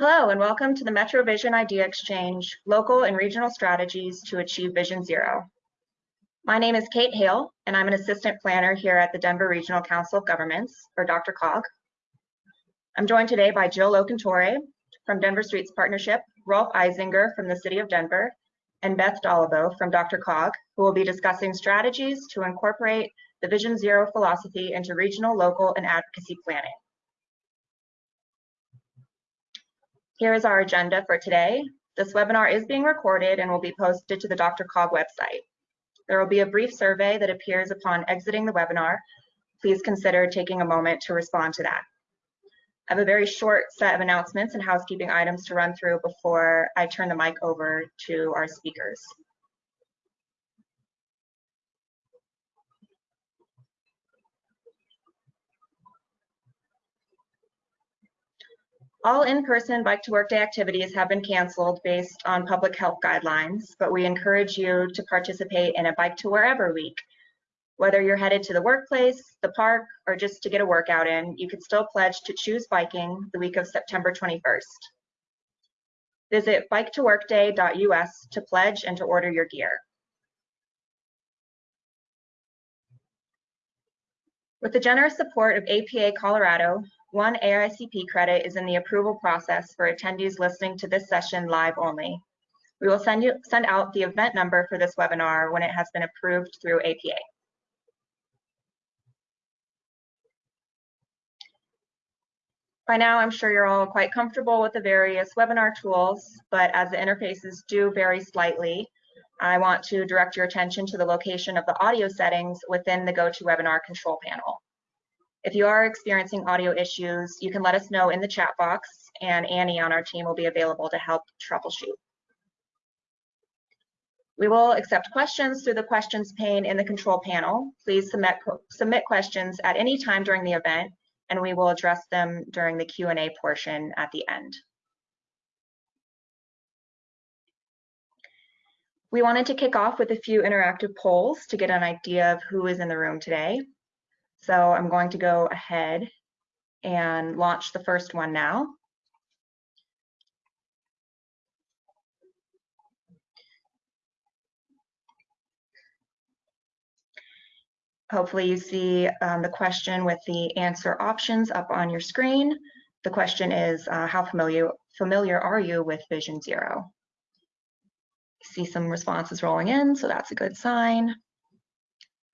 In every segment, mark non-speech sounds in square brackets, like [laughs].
Hello and welcome to the Metro Vision Idea Exchange, Local and Regional Strategies to Achieve Vision Zero. My name is Kate Hale and I'm an Assistant Planner here at the Denver Regional Council of Governments, or Dr. DRCOG. I'm joined today by Jill Locantore from Denver Streets Partnership, Rolf Eisinger from the City of Denver, and Beth Doliboa from Dr. DRCOG, who will be discussing strategies to incorporate the Vision Zero philosophy into regional, local, and advocacy planning. Here is our agenda for today. This webinar is being recorded and will be posted to the DRCOG website. There will be a brief survey that appears upon exiting the webinar. Please consider taking a moment to respond to that. I have a very short set of announcements and housekeeping items to run through before I turn the mic over to our speakers. All in-person Bike to Work Day activities have been canceled based on public health guidelines, but we encourage you to participate in a Bike to Wherever week. Whether you're headed to the workplace, the park, or just to get a workout in, you can still pledge to choose biking the week of September 21st. Visit biketoworkday.us to pledge and to order your gear. With the generous support of APA Colorado, one AICP credit is in the approval process for attendees listening to this session live only. We will send, you, send out the event number for this webinar when it has been approved through APA. By now, I'm sure you're all quite comfortable with the various webinar tools, but as the interfaces do vary slightly, I want to direct your attention to the location of the audio settings within the GoToWebinar control panel. If you are experiencing audio issues, you can let us know in the chat box and Annie on our team will be available to help troubleshoot. We will accept questions through the questions pane in the control panel. Please submit, submit questions at any time during the event and we will address them during the Q&A portion at the end. We wanted to kick off with a few interactive polls to get an idea of who is in the room today. So I'm going to go ahead and launch the first one now. Hopefully you see um, the question with the answer options up on your screen. The question is, uh, how familiar, familiar are you with Vision Zero? See some responses rolling in, so that's a good sign.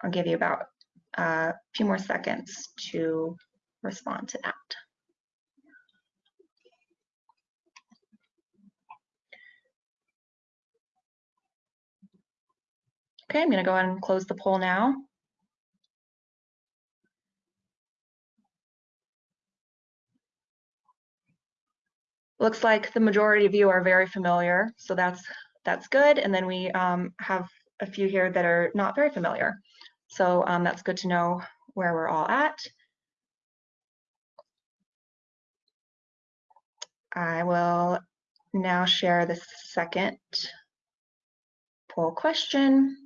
I'll give you about a few more seconds to respond to that. Okay, I'm going to go ahead and close the poll now. Looks like the majority of you are very familiar, so that's that's good. And then we um, have a few here that are not very familiar. So um, that's good to know where we're all at. I will now share the second poll question.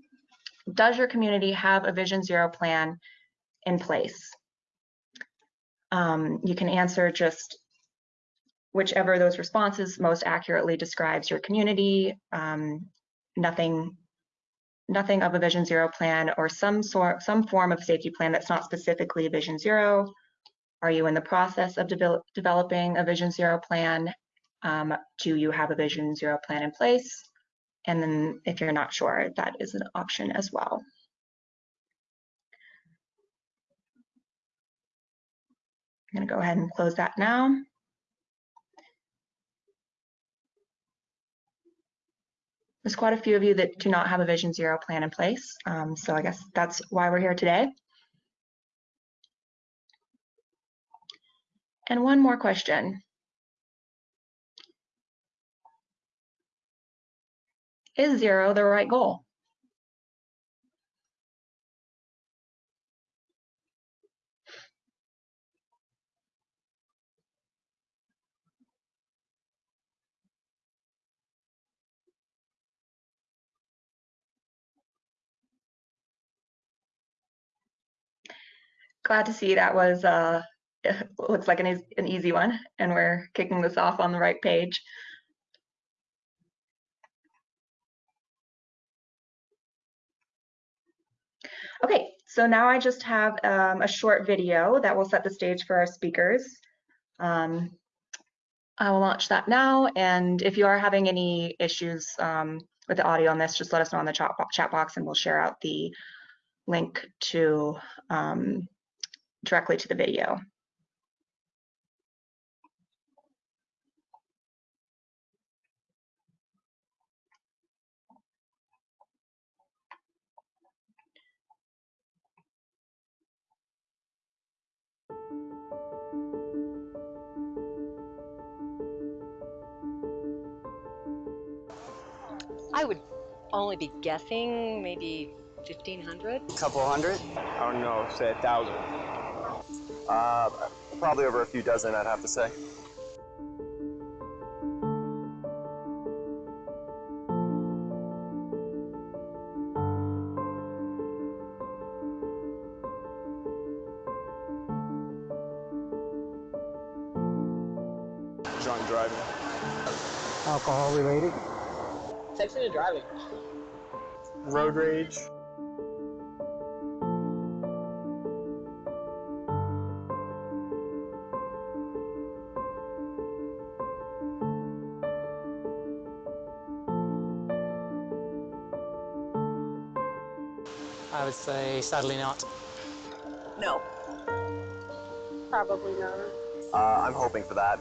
Does your community have a Vision Zero plan in place? Um, you can answer just whichever of those responses most accurately describes your community. Um, nothing nothing of a Vision Zero plan or some sort, some form of safety plan that's not specifically Vision Zero? Are you in the process of de developing a Vision Zero plan? Um, do you have a Vision Zero plan in place? And then if you're not sure, that is an option as well. I'm gonna go ahead and close that now. There's quite a few of you that do not have a Vision Zero plan in place. Um, so I guess that's why we're here today. And one more question. Is zero the right goal? Glad to see that was uh, [laughs] looks like an, an easy one, and we're kicking this off on the right page. Okay, so now I just have um, a short video that will set the stage for our speakers. Um, I will launch that now, and if you are having any issues um, with the audio on this, just let us know in the chat box and we'll share out the link to um, directly to the video. I would only be guessing maybe 1500. A couple hundred. I don't know, say a thousand. Uh, probably over a few dozen, I'd have to say. Drunk driving. Alcohol related. Texting and driving. Road rage. Sadly not. No. Probably not. Uh, I'm hoping for that.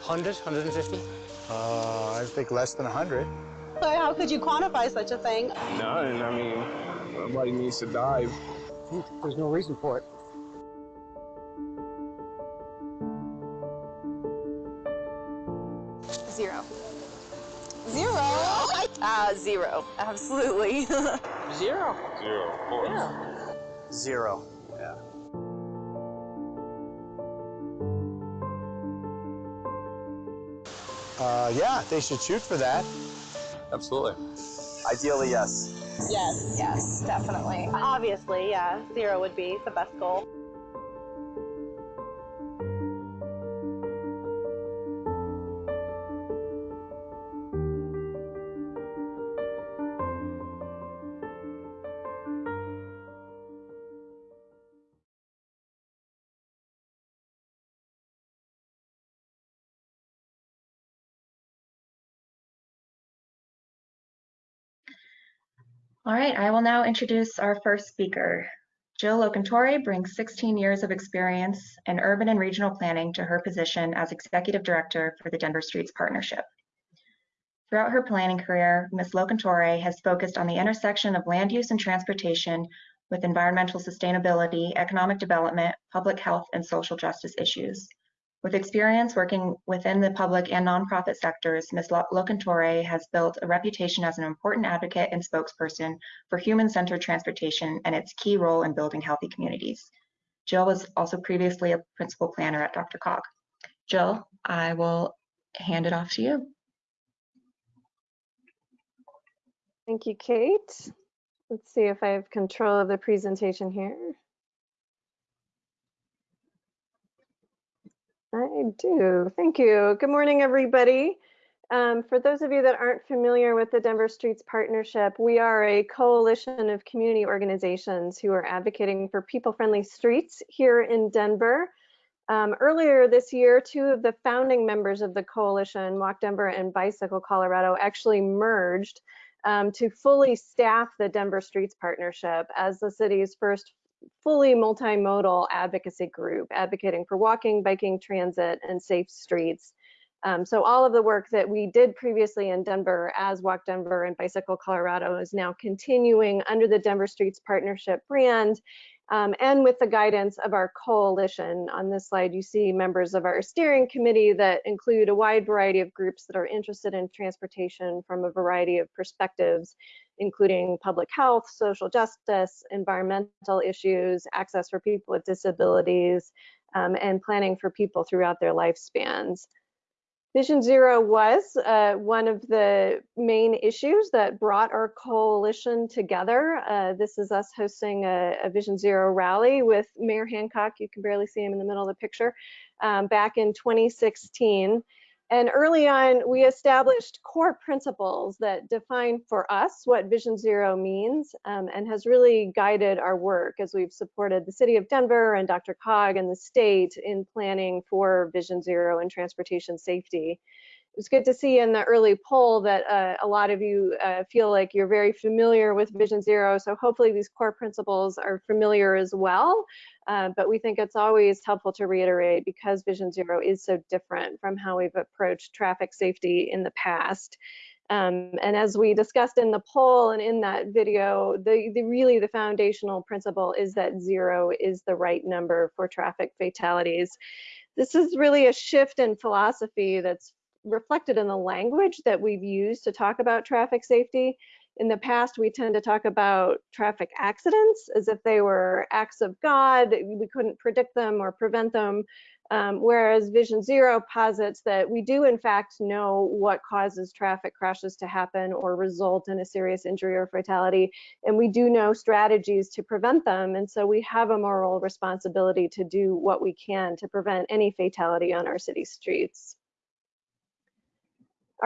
Hundred, hundred and fifty. Uh, I think less than 100. So how could you quantify such a thing? None. I mean, nobody needs to dive. There's no reason for it. Zero. Absolutely. [laughs] Zero. Zero, of course. Yeah. Zero. Yeah. Uh, yeah, they should shoot for that. Absolutely. Ideally, yes. yes. Yes, definitely. Obviously, yeah. Zero would be the best goal. All right, I will now introduce our first speaker. Jill Locantore brings 16 years of experience in urban and regional planning to her position as Executive Director for the Denver Streets Partnership. Throughout her planning career, Ms. Locantore has focused on the intersection of land use and transportation with environmental sustainability, economic development, public health, and social justice issues. With experience working within the public and nonprofit sectors, Ms. Lo- Locantore has built a reputation as an important advocate and spokesperson for human-centered transportation and its key role in building healthy communities. Jill was also previously a principal planner at DRCOG. Jill, I will hand it off to you. Thank you, Kate. Let's see if I have control of the presentation here. I do. Thank you. Good morning, everybody. Um, for those of you that aren't familiar with the Denver Streets Partnership, we are a coalition of community organizations who are advocating for people-friendly streets here in Denver. Um, earlier this year, two of the founding members of the coalition, Walk Denver and Bicycle Colorado, actually merged um, to fully staff the Denver Streets Partnership as the city's first fully multimodal advocacy group, advocating for walking, biking, transit, and safe streets. Um, so all of the work that we did previously in Denver as Walk Denver and Bicycle Colorado is now continuing under the Denver Streets Partnership brand um, and with the guidance of our coalition. On this slide, you see members of our steering committee that include a wide variety of groups that are interested in transportation from a variety of perspectives, including public health, social justice, environmental issues, access for people with disabilities, um, and planning for people throughout their lifespans. Vision Zero was uh, one of the main issues that brought our coalition together. Uh, this is us hosting a, a, Vision Zero rally with Mayor Hancock. You can barely see him in the middle of the picture um, back in 2016. And early on, we established core principles that define for us what Vision Zero means um, and has really guided our work as we've supported the city of Denver and DRCOG and the state in planning for Vision Zero and transportation safety. It was good to see in the early poll that uh, a lot of you uh, feel like you're very familiar with Vision Zero. So hopefully these core principles are familiar as well. Uh, but we think it's always helpful to reiterate because Vision Zero is so different from how we've approached traffic safety in the past. Um, and as we discussed in the poll and in that video, the, the, really the foundational principle is that zero is the right number for traffic fatalities. This is really a shift in philosophy that's reflected in the language that we've used to talk about traffic safety. In the past, we tend to talk about traffic accidents as if they were acts of God, we couldn't predict them or prevent them. Um, whereas Vision Zero posits that we do in fact know what causes traffic crashes to happen or result in a serious injury or fatality, and we do know strategies to prevent them. And so we have a moral responsibility to do what we can to prevent any fatality on our city streets.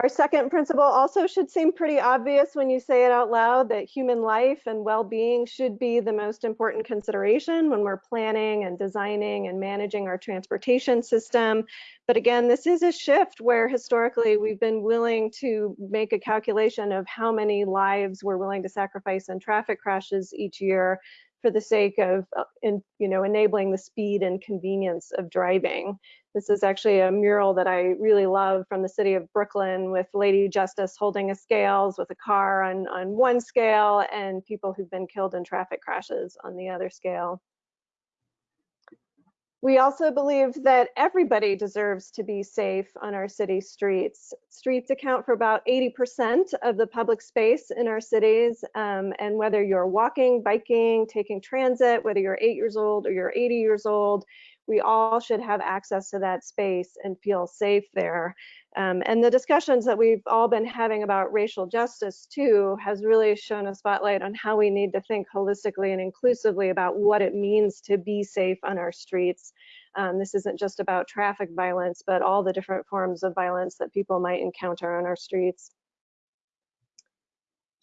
Our second principle also should seem pretty obvious when you say it out loud that human life and well-being should be the most important consideration when we're planning and designing and managing our transportation system. But again, this is a shift where historically we've been willing to make a calculation of how many lives we're willing to sacrifice in traffic crashes each year for the sake of uh, in, you know enabling the speed and convenience of driving. This is actually a mural that I really love from the city of Brooklyn with Lady Justice holding a scales with a car on, on one scale and people who've been killed in traffic crashes on the other scale. We also believe that everybody deserves to be safe on our city streets. Streets account for about 80% of the public space in our cities. Um, and whether you're walking, biking, taking transit, whether you're eight years old or you're 80 years old, we all should have access to that space and feel safe there. Um, and the discussions that we've all been having about racial justice too has really shown a spotlight on how we need to think holistically and inclusively about what it means to be safe on our streets. Um, this isn't just about traffic violence, but all the different forms of violence that people might encounter on our streets.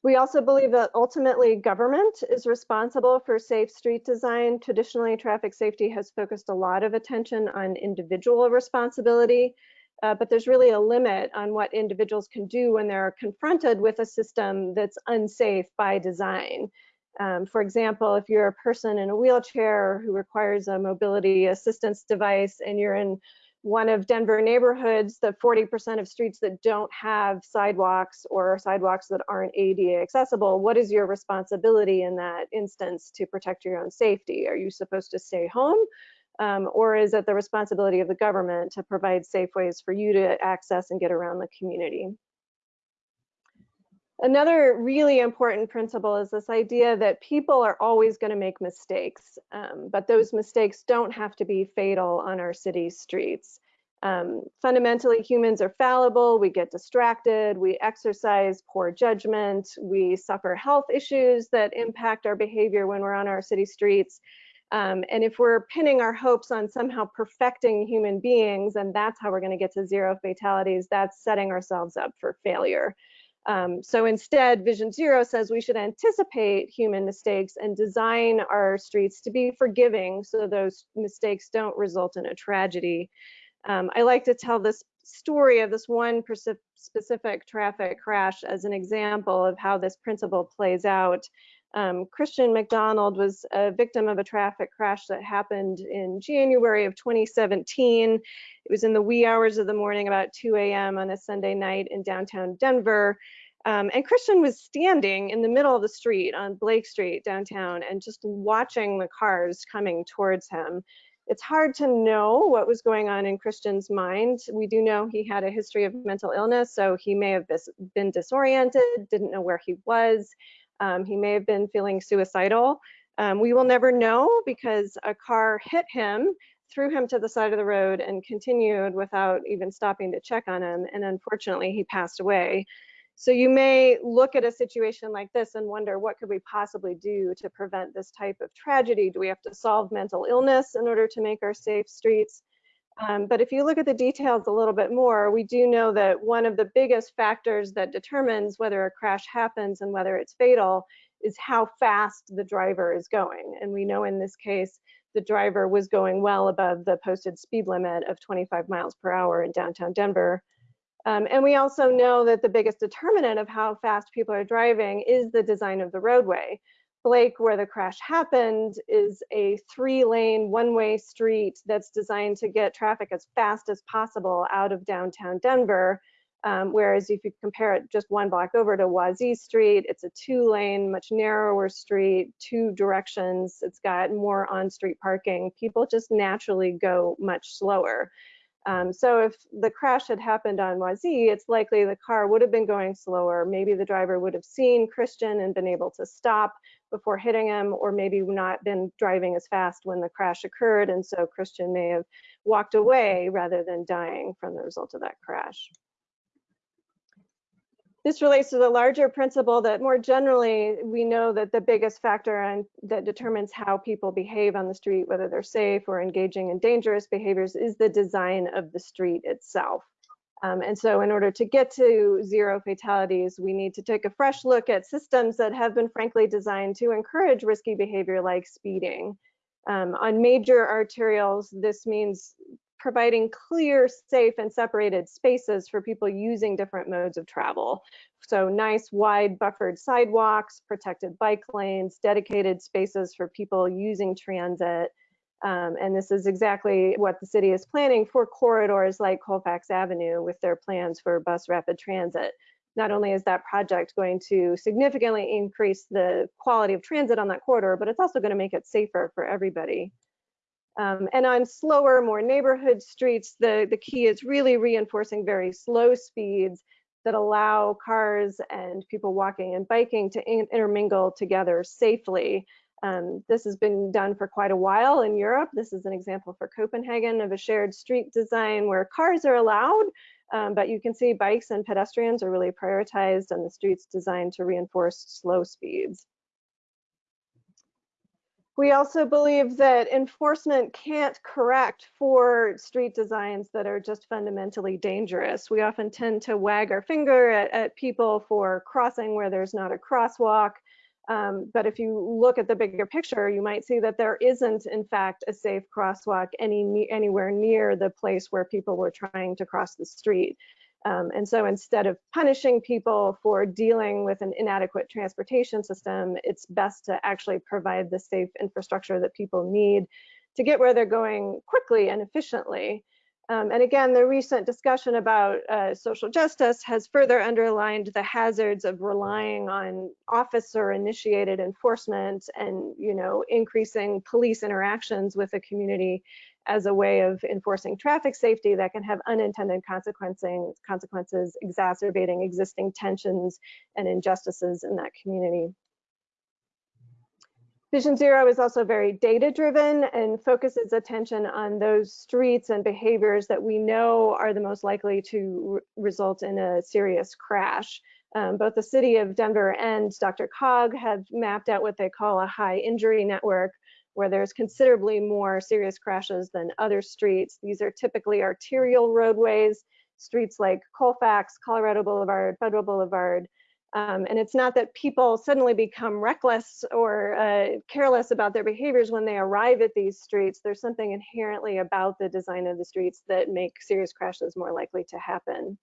We also believe that ultimately government is responsible for safe street design. Traditionally, traffic safety has focused a lot of attention on individual responsibility, uh, but there's really a limit on what individuals can do when they're confronted with a system that's unsafe by design. Um, for example, if you're a person in a wheelchair who requires a mobility assistance device and you're in one of Denver neighborhoods, the 40% of streets that don't have sidewalks or sidewalks that aren't ADA accessible, what is your responsibility in that instance to protect your own safety? Are you supposed to stay home? Um, or is it the responsibility of the government to provide safe ways for you to access and get around the community? Another really important principle is this idea that people are always going to make mistakes, um, but those mistakes don't have to be fatal on our city streets. Um, fundamentally, humans are fallible, we get distracted, we exercise poor judgment, we suffer health issues that impact our behavior when we're on our city streets. Um, and if we're pinning our hopes on somehow perfecting human beings and that's how we're going to get to zero fatalities, that's setting ourselves up for failure. Um, so instead, Vision Zero says we should anticipate human mistakes and design our streets to be forgiving so those mistakes don't result in a tragedy. Um, I like to tell this story of this one specific traffic crash as an example of how this principle plays out. Um, Christian McDonald was a victim of a traffic crash that happened in January of 2017. It was in the wee hours of the morning, about 2 a.m. on a Sunday night in downtown Denver. Um, and Christian was standing in the middle of the street on Blake Street downtown and just watching the cars coming towards him. It's hard to know what was going on in Christian's mind. We do know he had a history of mental illness, so he may have been disoriented, didn't know where he was. Um, he may have been feeling suicidal. Um, we will never know because a car hit him threw him to the side of the road and continued without even stopping to check on him. And unfortunately, he passed away. So you may look at a situation like this and wonder what could we possibly do to prevent this type of tragedy? Do we have to solve mental illness in order to make our safe streets? Um, but if you look at the details a little bit more, we do know that one of the biggest factors that determines whether a crash happens and whether it's fatal is how fast the driver is going. And we know in this case, the driver was going well above the posted speed limit of 25 miles per hour in downtown Denver. Um, and we also know that the biggest determinant of how fast people are driving is the design of the roadway. Blake, where the crash happened, is a three lane, one way street that's designed to get traffic as fast as possible out of downtown Denver. Um, whereas if you compare it just one block over to Wazee Street, it's a two lane, much narrower street, two directions. It's got more on street parking. People just naturally go much slower. Um, so if the crash had happened on Wazee, it's likely the car would have been going slower. Maybe the driver would have seen Christian and been able to stop before hitting him, or maybe not been driving as fast when the crash occurred. And so Christian may have walked away rather than dying from the result of that crash. This relates to the larger principle that more generally, we know that the biggest factor that determines how people behave on the street, whether they're safe or engaging in dangerous behaviors, is the design of the street itself. Um, and so in order to get to zero fatalities, we need to take a fresh look at systems that have been frankly designed to encourage risky behavior like speeding. Um, on major arterials, this means providing clear, safe, and separated spaces for people using different modes of travel. So nice, wide, buffered sidewalks, protected bike lanes, dedicated spaces for people using transit. Um, and this is exactly what the city is planning for corridors like Colfax Avenue with their plans for bus rapid transit. Not only is that project going to significantly increase the quality of transit on that corridor, but it's also going to make it safer for everybody. Um, and on slower, more neighborhood streets, the, the key is really reinforcing very slow speeds that allow cars and people walking and biking to in intermingle together safely. Um, this has been done for quite a while in Europe. This is an example for Copenhagen of a shared street design where cars are allowed, um, but you can see bikes and pedestrians are really prioritized and the streets designed to reinforce slow speeds. We also believe that enforcement can't correct for street designs that are just fundamentally dangerous. We often tend to wag our finger at, at people for crossing where there's not a crosswalk. Um, but if you look at the bigger picture, you might see that there isn't, in fact, a safe crosswalk any, anywhere near the place where people were trying to cross the street. Um, and so instead of punishing people for dealing with an inadequate transportation system, it's best to actually provide the safe infrastructure that people need to get where they're going quickly and efficiently. Um, and again, the recent discussion about uh, social justice has further underlined the hazards of relying on officer initiated enforcement and, you know, increasing police interactions with a community as a way of enforcing traffic safety that can have unintended consequences exacerbating existing tensions and injustices in that community. Vision Zero is also very data driven and focuses attention on those streets and behaviors that we know are the most likely to re result in a serious crash. Um, both the city of Denver and DRCOG have mapped out what they call a high injury network, where there's considerably more serious crashes than other streets. These are typically arterial roadways, streets like Colfax, Colorado Boulevard, Federal Boulevard, um, and it's not that people suddenly become reckless or uh, careless about their behaviors when they arrive at these streets. There's something inherently about the design of the streets that make serious crashes more likely to happen.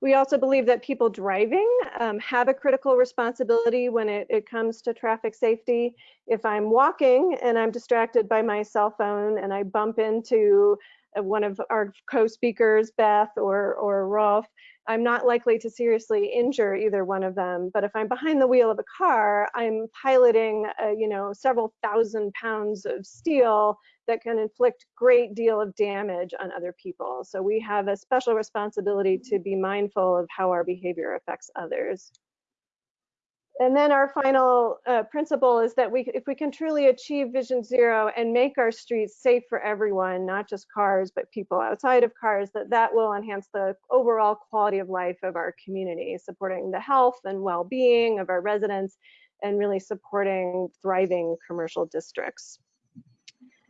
We also believe that people driving um, have a critical responsibility when it, it comes to traffic safety. If I'm walking and I'm distracted by my cell phone and I bump into Uh, one of our co-speakers, Beth or, or Rolf, I'm not likely to seriously injure either one of them. But if I'm behind the wheel of a car, I'm piloting, a, you know, several thousand pounds of steel that can inflict great deal of damage on other people. So we have a special responsibility to be mindful of how our behavior affects others. And then our final uh, principle is that we, if we can truly achieve Vision Zero and make our streets safe for everyone, not just cars, but people outside of cars, that that will enhance the overall quality of life of our community, supporting the health and well-being of our residents, and really supporting thriving commercial districts.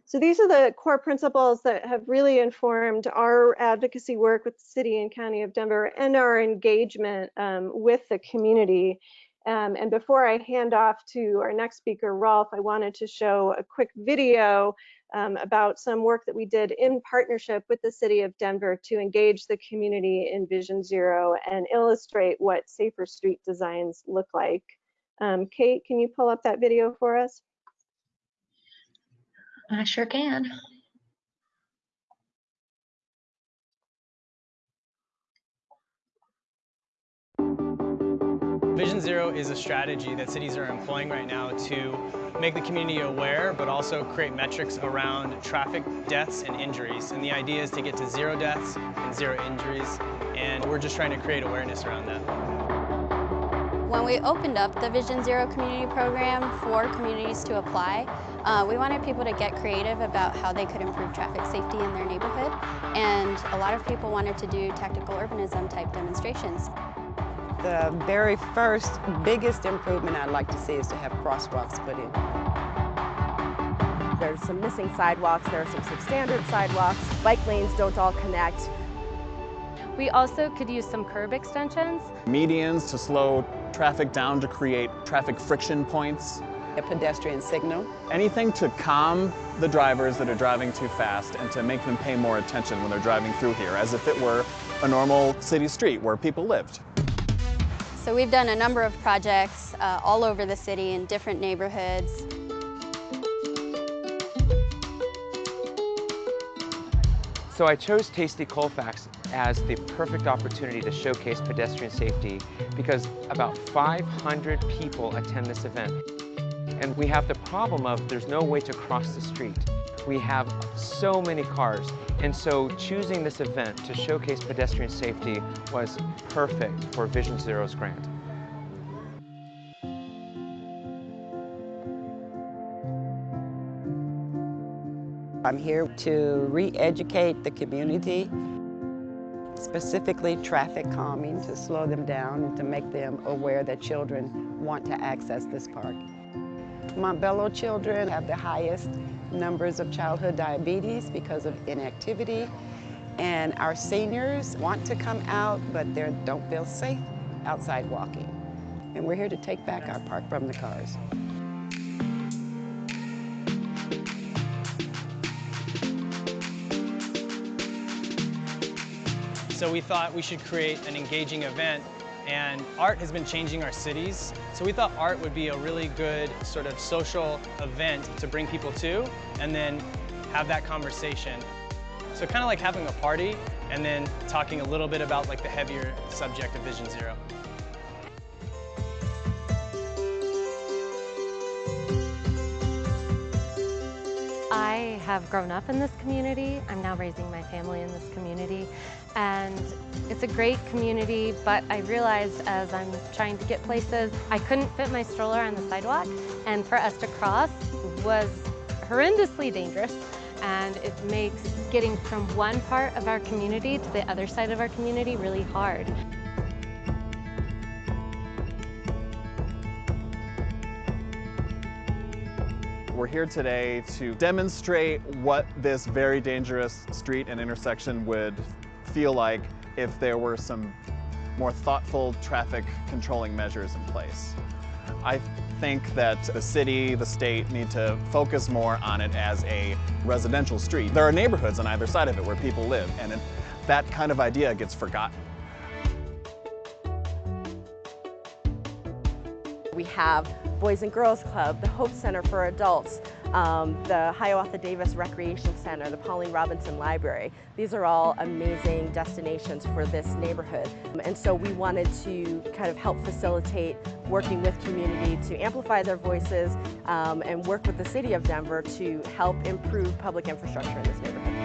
So these are the core principles that have really informed our advocacy work with the city and county of Denver and our engagement um, with the community. Um, and before I hand off to our next speaker, Rolf, I wanted to show a quick video um, about some work that we did in partnership with the city of Denver to engage the community in Vision Zero and illustrate what safer street designs look like. Um, Kate, can you pull up that video for us? I sure can. Vision Zero is a strategy that cities are employing right now to make the community aware, but also create metrics around traffic deaths and injuries. And the idea is to get to zero deaths and zero injuries, and we're just trying to create awareness around that. When we opened up the Vision Zero community program for communities to apply, uh, we wanted people to get creative about how they could improve traffic safety in their neighborhood. And a lot of people wanted to do tactical urbanism type demonstrations. The very first biggest improvement I'd like to see is to have crosswalks put in. There's some missing sidewalks, there are some substandard sidewalks. Bike lanes don't all connect. We also could use some curb extensions. Medians to slow traffic down to create traffic friction points. A pedestrian signal. Anything to calm the drivers that are driving too fast and to make them pay more attention when they're driving through here, as if it were a normal city street where people lived. So we've done a number of projects uh, all over the city in different neighborhoods. So I chose Tasty Colfax as the perfect opportunity to showcase pedestrian safety because about 500 people attend this event. And we have the problem of there's no way to cross the street. We have so many cars. And so choosing this event to showcase pedestrian safety was perfect for Vision Zero's grant. I'm here to re-educate the community, specifically traffic calming, to slow them down and to make them aware that children want to access this park. Montbello children have the highest numbers of childhood diabetes because of inactivity. And our seniors want to come out, but they don't feel safe outside walking. And we're here to take back our park from the cars. So we thought we should create an engaging event and art has been changing our cities. So we thought art would be a really good sort of social event to bring people to and then have that conversation. So kind of like having a party and then talking a little bit about like the heavier subject of Vision Zero. Have grown up in this community. I'm now raising my family in this community. And it's a great community, but I realized as I'm trying to get places, I couldn't fit my stroller on the sidewalk. And for us to cross was horrendously dangerous. And it makes getting from one part of our community to the other side of our community really hard. We're here today to demonstrate what this very dangerous street and intersection would feel like if there were some more thoughtful traffic controlling measures in place. I think that the city, the state need to focus more on it as a residential street. There are neighborhoods on either side of it where people live and that kind of idea gets forgotten. We have Boys and Girls Club, the Hope Center for Adults, um, the Hiawatha Davis Recreation Center, the Pauline Robinson Library. These are all amazing destinations for this neighborhood. And so we wanted to kind of help facilitate working with community to amplify their voices um, and work with the city of Denver to help improve public infrastructure in this neighborhood.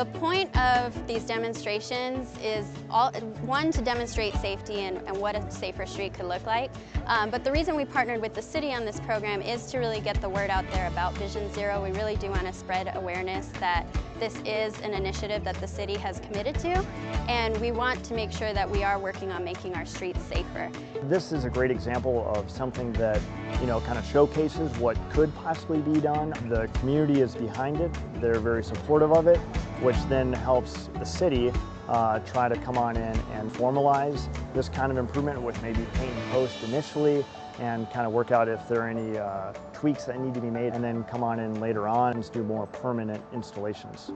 The point of these demonstrations is all, one, to demonstrate safety and, and what a safer street could look like. Um, but the reason we partnered with the city on this program is to really get the word out there about Vision Zero. We really do want to spread awareness that this is an initiative that the city has committed to, and we want to make sure that we are working on making our streets safer. This is a great example of something that, you know, kind of showcases what could possibly be done. The community is behind it. They're very supportive of it, which then helps the city uh, try to come on in and formalize this kind of improvement with maybe paint and post initially and kind of work out if there are any uh, tweaks that need to be made and then come on in later on and do more permanent installations.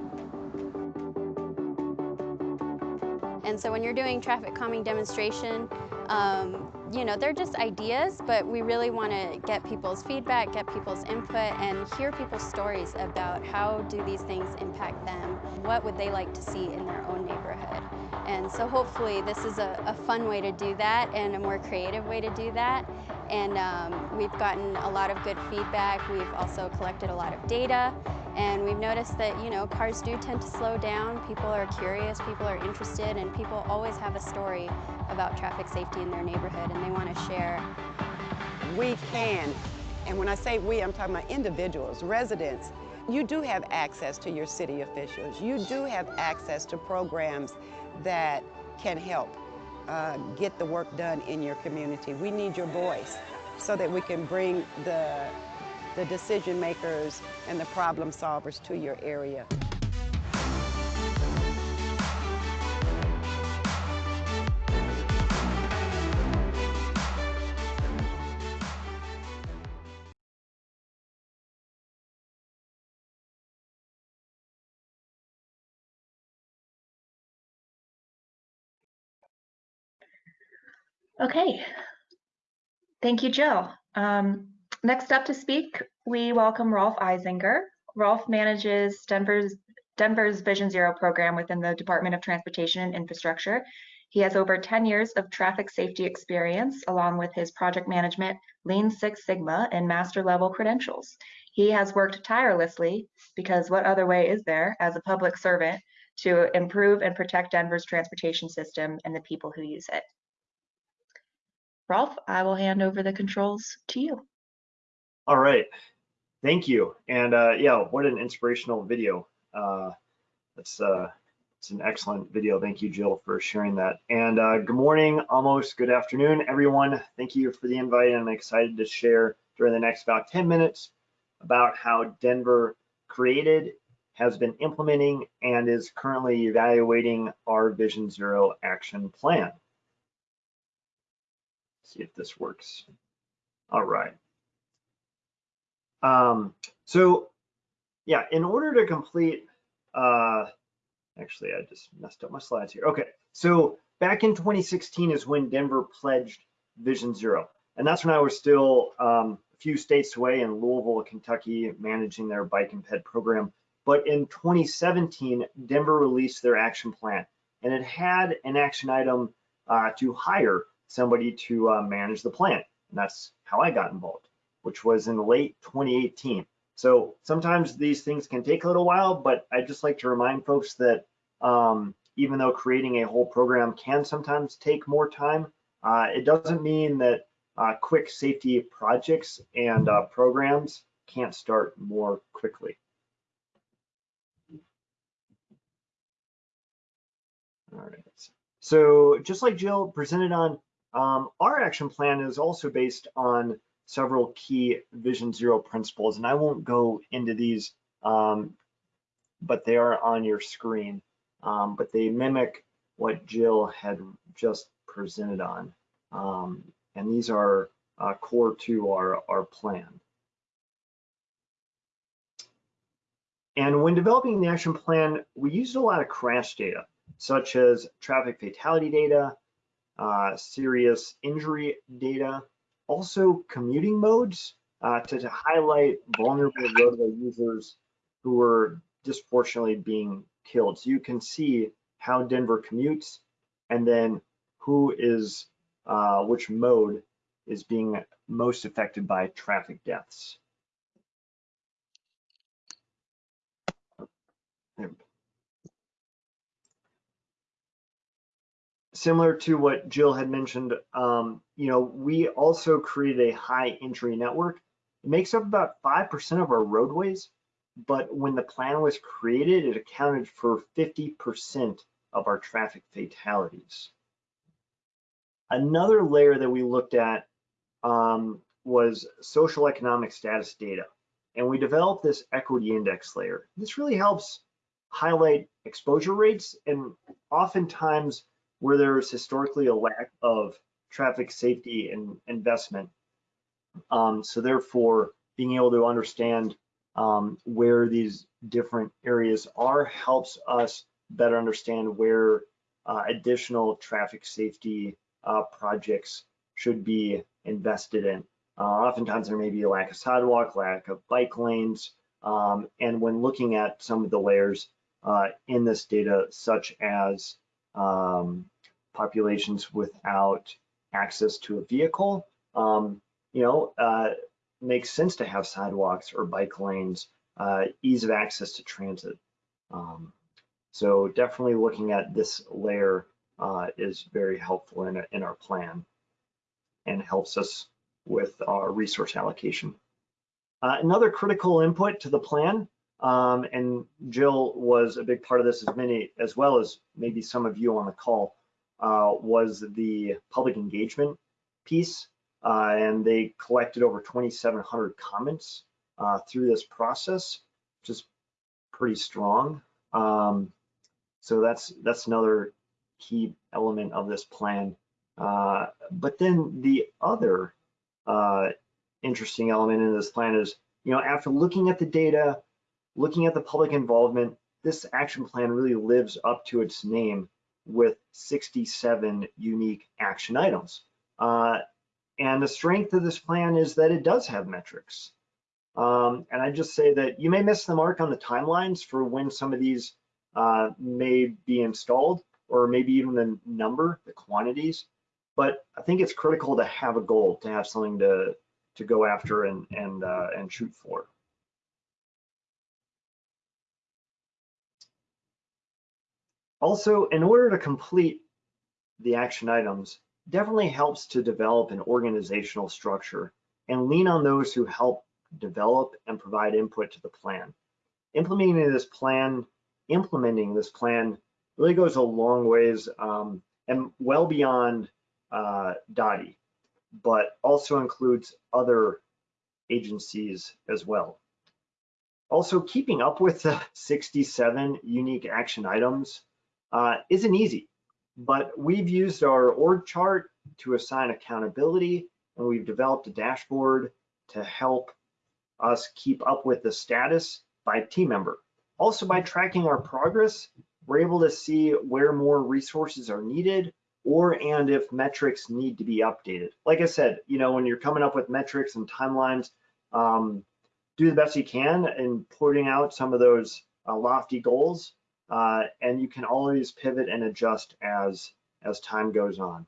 And so when you're doing traffic calming demonstration, um, you know, they're just ideas, but we really want to get people's feedback, get people's input, and hear people's stories about how do these things impact them? What would they like to see in their own neighborhood? And so hopefully this is a, a fun way to do that and a more creative way to do that. And um, we've gotten a lot of good feedback. We've also collected a lot of data. And we've noticed that, you know, cars do tend to slow down. People are curious, people are interested, and people always have a story about traffic safety in their neighborhood and they want to share. We can, and when I say we, I'm talking about individuals, residents. You do have access to your city officials. You do have access to programs that can help uh, get the work done in your community. We need your voice so that we can bring the, the decision makers and the problem solvers to your area. Okay. Thank you, Jill. Um, next up to speak, we welcome Rolf Eisinger. Rolf manages Denver's Denver's Vision Zero program within the Department of Transportation and Infrastructure. He has over 10 years of traffic safety experience, along with his project management, Lean Six Sigma, and master level credentials. He has worked tirelessly, because what other way is there, as a public servant, to improve and protect Denver's transportation system and the people who use it. Rolf, I will hand over the controls to you. All right. Thank you. And uh, yeah, what an inspirational video. Uh, that's uh, it's an excellent video. Thank you, Jill, for sharing that. And uh, good morning, almost good afternoon, everyone. Thank you for the invite. I'm excited to share during the next about 10 minutes about how Denver created, has been implementing, and is currently evaluating our Vision Zero action plan. see if this works. All right. Um, so yeah, in order to complete, uh, actually, I just messed up my slides here. Okay, so back in 2016 is when Denver pledged Vision Zero. And that's when I was still um, a few states away in Louisville, Kentucky, managing their bike and ped program. But in 2017, Denver released their action plan and it had an action item uh, to hire somebody to uh, manage the plan. And that's how I got involved, which was in late 2018. So sometimes these things can take a little while, but I just like to remind folks that um, even though creating a whole program can sometimes take more time, uh, it doesn't mean that uh, quick safety projects and uh, programs can't start more quickly. All right. So just like Jill presented on, um, our action plan is also based on several key Vision Zero principles, and I won't go into these, um, but they are on your screen. Um, but they mimic what Jill had just presented on, um, and these are uh, core to our, our plan. And when developing the action plan, we used a lot of crash data, such as traffic fatality data, uh, serious injury data, also commuting modes uh, to, to, highlight vulnerable roadway users who were disproportionately being killed. So you can see how Denver commutes and then who is, uh, which mode is being most affected by traffic deaths. Similar to what Jill had mentioned, um, you know, we also created a high injury network. It makes up about 5% of our roadways, but when the plan was created, it accounted for 50% of our traffic fatalities. Another layer that we looked at um, was social economic status data. And we developed this equity index layer. This really helps highlight exposure rates and oftentimes where there's historically a lack of traffic safety and investment. Um, so therefore, being able to understand um, where these different areas are helps us better understand where uh, additional traffic safety uh, projects should be invested in. Uh, oftentimes there may be a lack of sidewalk, lack of bike lanes, um, and when looking at some of the layers uh, in this data, such as um, populations without access to a vehicle, um, you know, uh, makes sense to have sidewalks or bike lanes, uh, ease of access to transit. Um, so definitely looking at this layer uh, is very helpful in, in our plan and helps us with our resource allocation. Uh, another critical input to the plan, um, and Jill was a big part of this as many as well as maybe some of you on the call, uh, was the public engagement piece. Uh, and they collected over 2,700 comments uh, through this process, which is pretty strong. Um, so that's that's another key element of this plan. Uh, but then the other uh, interesting element in this plan is, you know, after looking at the data, looking at the public involvement, this action plan really lives up to its name with 67 unique action items. Uh, and the strength of this plan is that it does have metrics. Um, and I just say that you may miss the mark on the timelines for when some of these uh, may be installed, or maybe even the number, the quantities. But I think it's critical to have a goal, to have something to to go after and and uh, and shoot for. Also, in order to complete the action items, definitely helps to develop an organizational structure and lean on those who help develop and provide input to the plan. Implementing this plan, implementing this plan really goes a long ways um, and well beyond uh, DOTI, but also includes other agencies as well. Also, keeping up with the [laughs] 67 unique action items uh, isn't easy, but we've used our org chart to assign accountability, and we've developed a dashboard to help us keep up with the status by team member. Also, by tracking our progress, we're able to see where more resources are needed or and if metrics need to be updated. Like I said, you know, when you're coming up with metrics and timelines, um, do the best you can in putting out some of those uh, lofty goals, uh, and you can always pivot and adjust as as time goes on.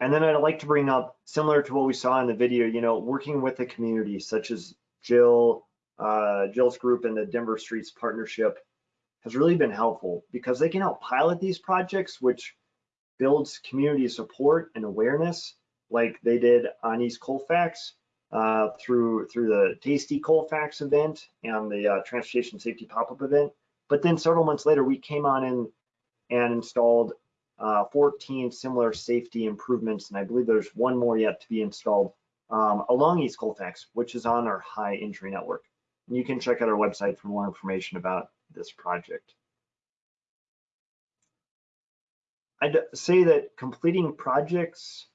And then I'd like to bring up, similar to what we saw in the video, you know, working with the community, such as Jill, uh, Jill's group and the Denver Streets Partnership has really been helpful because they can help pilot these projects, which builds community support and awareness like they did on East Colfax uh, through through the Tasty Colfax event and the uh, Transportation Safety Pop-Up event. But then several months later, we came on in and installed uh, 14 similar safety improvements, and I believe there's one more yet to be installed um, along East Colfax, which is on our high injury network. And you can check out our website for more information about this project. I'd say that completing projects,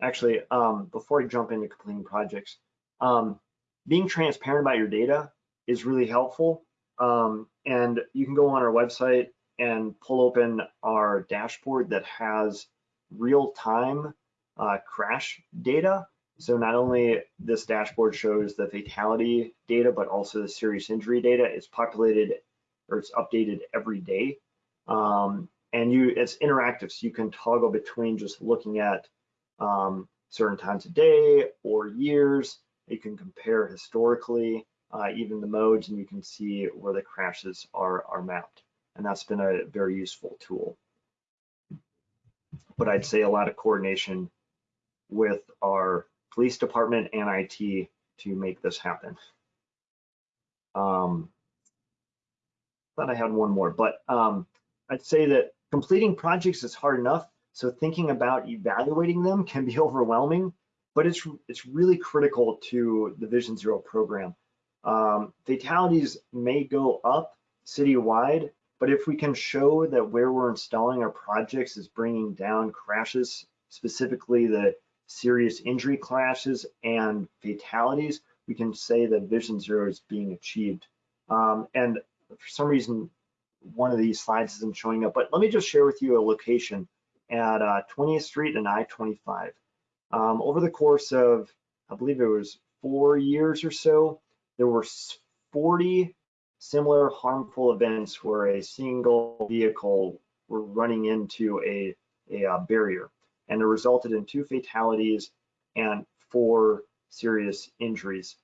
actually, um, before I jump into completing projects, um, being transparent about your data is really helpful. Um, and you can go on our website and pull open our dashboard that has real-time uh, crash data. So not only this dashboard shows the fatality data, but also the serious injury data. It's populated or it's updated every day. Um, and you it's interactive, so you can toggle between just looking at um, certain times of day or years. You can compare historically, uh, even the modes, and you can see where the crashes are, are mapped. and that's been a very useful tool. But I'd say a lot of coordination with our police department and IT to make this happen. Um, thought I had one more, but um, I'd say that completing projects is hard enough. So thinking about evaluating them can be [laughs] overwhelming, but it's it's really critical to the Vision Zero program. Um, fatalities may go up citywide, but if we can show that where we're installing our projects is bringing down crashes, specifically the serious injury crashes and fatalities, we can say that Vision Zero is being achieved. Um, and for some reason, one of these slides isn't showing up, but let me just share with you a location at uh, 20th Street and I-25. Um, over the course of, I believe it was four years or so, there were 40 similar harmful events where a single vehicle were running into a, a uh, barrier and it resulted in two fatalities and four serious injuries.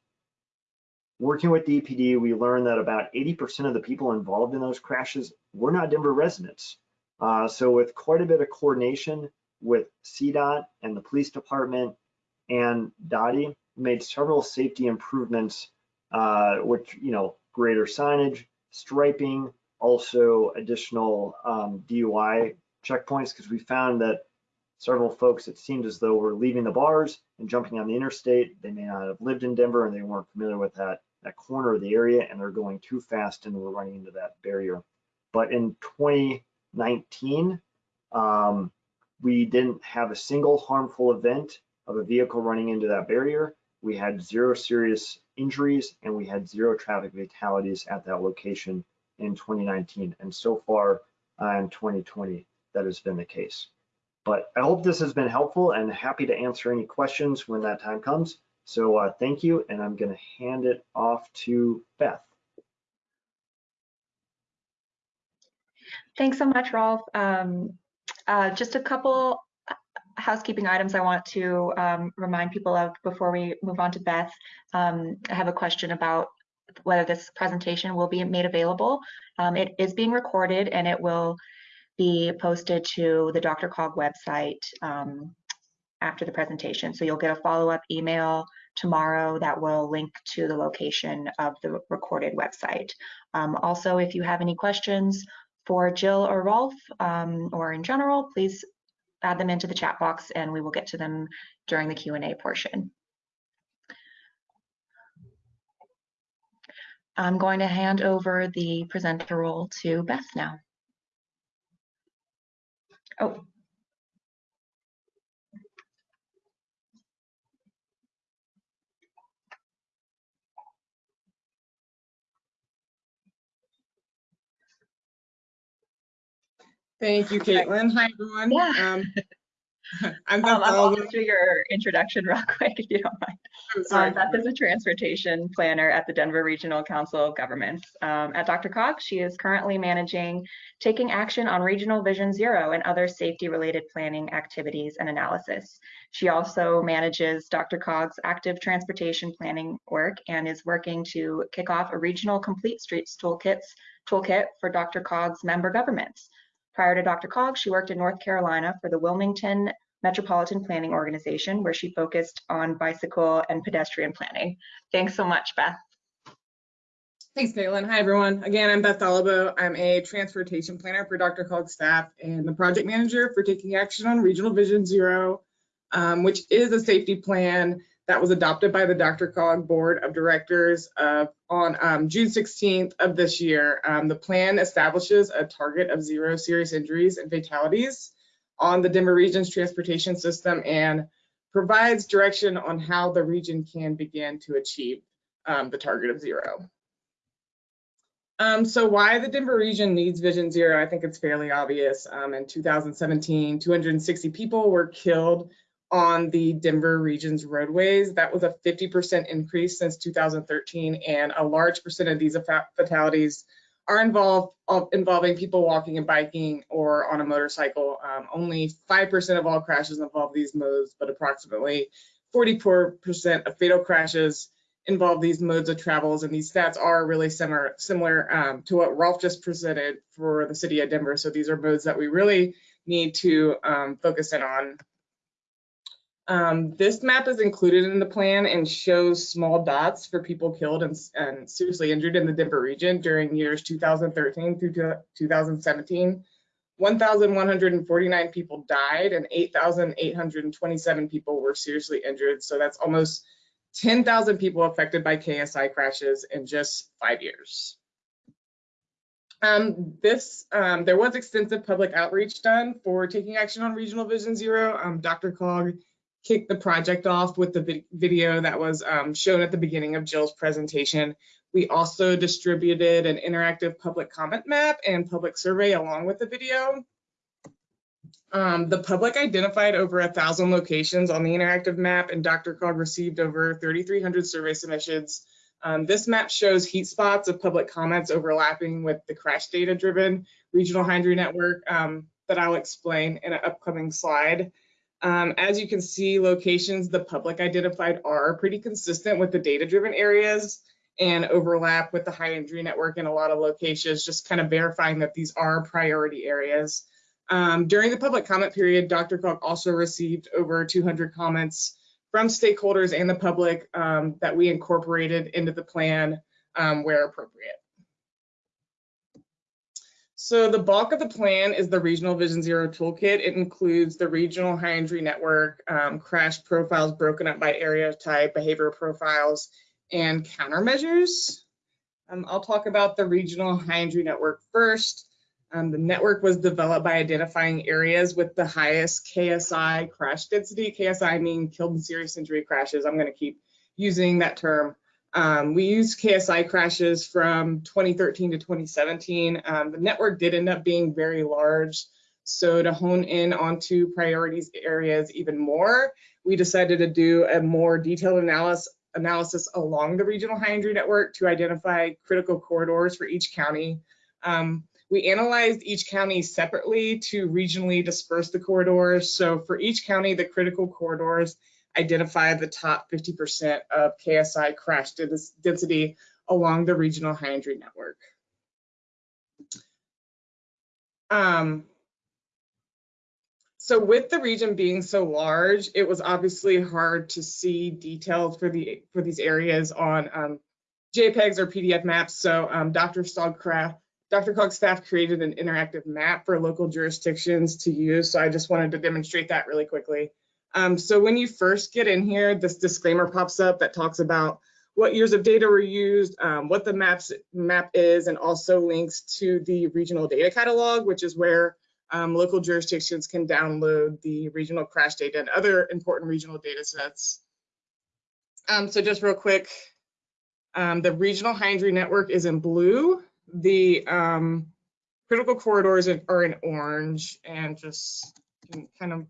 Working with DPD, we learned that about 80% of the people involved in those crashes were not Denver residents. Uh, so with quite a bit of coordination with CDOT and the police department and DOTI, made several safety improvements, uh, which, you know, greater signage, striping, also additional um, DUI checkpoints, because we found that several folks, it seemed as though were leaving the bars and jumping on the interstate. They may not have lived in Denver and they weren't familiar with that, that corner of the area and they're going too fast and we're running into that barrier. But in 2019, um, we didn't have a single harmful event of a vehicle running into that barrier. We had zero serious injuries and we had zero traffic fatalities at that location in 2019. And so far uh, in 2020, that has been the case. But I hope this has been helpful and happy to answer any questions when that time comes. So uh, thank you, and I'm going to hand it off to Beth. Thanks so much, Rolf. Um, uh, just a couple housekeeping items I want to um, remind people of before we move on to Beth. Um, I have a question about whether this presentation will be made available. Um, it is being recorded and it will be posted to the DRCOG website um, after the presentation. So you'll get a follow-up email tomorrow that will link to the location of the recorded website. Um, also, if you have any questions for Jill or Rolf um, or in general, please add them into the chat box and we will get to them during the Q&A portion. I'm going to hand over the presenter role to Beth now. Oh. Thank you, Caitlin. Hi, everyone. Yeah. Um, [laughs] I'm Beth Um, I'm Oliver. going to do your introduction [laughs] real quick, if you don't mind. I'm sorry. Um, Beth is a transportation planner at the Denver Regional Council of Governments. Um, at DRCOG, she is currently managing taking action on Regional Vision Zero and other safety-related planning activities and analysis. She also manages DRCOG's active transportation planning work and is working to kick off a regional complete streets toolkits toolkit for DRCOG's member governments. Prior to DRCOG, she worked in North Carolina for the Wilmington Metropolitan Planning Organization, where she focused on bicycle and pedestrian planning. Thanks so much, Beth. Thanks, Caitlin. Hi, everyone. Again, I'm Beth Doliboa. I'm a transportation planner for DRCOG staff and the project manager for taking action on Regional Vision Zero, um, which is a safety plan that was adopted by the DRCOG Board of Directors uh, on um, June 16th of this year. Um, the plan establishes a target of zero serious injuries and fatalities on the Denver region's transportation system and provides direction on how the region can begin to achieve um, the target of zero. Um, so why the Denver region needs Vision Zero, I think it's fairly obvious. Um, in 2017, 260 people were killed on the Denver region's roadways. That was a 50% increase since 2013, and a large percent of these fatalities are involved involving people walking and biking or on a motorcycle. Um, only 5% of all crashes involve these modes, but approximately 44% of fatal crashes involve these modes of travels, and these stats are really similar similar um, to what Rolf just presented for the city of Denver. So these are modes that we really need to um, focus in on. Um, this map is included in the plan and shows small dots for people killed and, and seriously injured in the Denver region during years 2013 through to 2017. 1,149 people died and 8,827 people were seriously injured. So that's almost 10,000 people affected by KSI crashes in just five years. Um, this, um, there was extensive public outreach done for taking action on Regional Vision Zero. Um, DRCOG kicked the project off with the vi video that was um, shown at the beginning of Jill's presentation. We also distributed an interactive public comment map and public survey along with the video. Um, the public identified over a thousand locations on the interactive map and DRCOG received over 3,300 survey submissions. Um, this map shows heat spots of public comments overlapping with the crash data driven regional injury network um, that I'll explain in an upcoming slide. Um, as you can see, locations the public identified are pretty consistent with the data-driven areas and overlap with the high injury network in a lot of locations, just kind of verifying that these are priority areas. Um, during the public comment period, DRCOG also received over 200 comments from stakeholders and the public um, that we incorporated into the plan um, where appropriate. So the bulk of the plan is the Regional Vision Zero Toolkit. It includes the regional high injury network, um, crash profiles broken up by area type, behavior profiles, and countermeasures. Um, I'll talk about the regional high injury network first. Um, the network was developed by identifying areas with the highest KSI crash density. KSI mean killed and serious injury crashes. I'm going to keep using that term. Um, we used KSI crashes from 2013 to 2017. Um, the network did end up being very large. So to hone in onto priorities areas even more, we decided to do a more detailed analysis, analysis along the regional high injury network to identify critical corridors for each county. Um, we analyzed each county separately to regionally disperse the corridors. So for each county, the critical corridors identify the top 50% of KSI crash density along the regional high injury network. Um, so with the region being so large, it was obviously hard to see details for the for these areas on um, JPEGs or PDF maps. So um, DRCOG staff, Dr. Cog's staff created an interactive map for local jurisdictions to use. So I just wanted to demonstrate that really quickly. Um, so when you first get in here, this disclaimer pops up that talks about what years of data were used, um, what the maps map is, and also links to the regional data catalog, which is where um, local jurisdictions can download the regional crash data and other important regional data sets. Um, so just real quick, um, the regional high injury network is in blue. The um, critical corridors are in orange and just kind of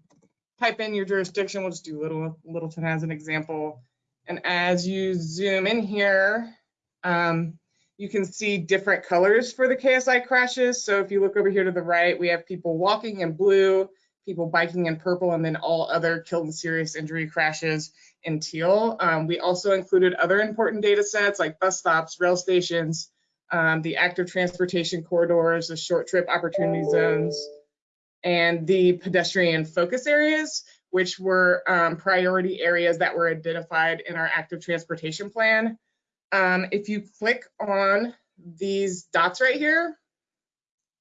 type in your jurisdiction. We'll just do Little Littleton as an example. And as you zoom in here, um, you can see different colors for the KSI crashes. So if you look over here to the right, we have people walking in blue, people biking in purple, and then all other killed and serious injury crashes in teal. Um, we also included other important data sets like bus stops, rail stations, um, the active transportation corridors, the short trip opportunity zones, and the pedestrian focus areas, which were um, priority areas that were identified in our active transportation plan. Um, if you click on these dots right here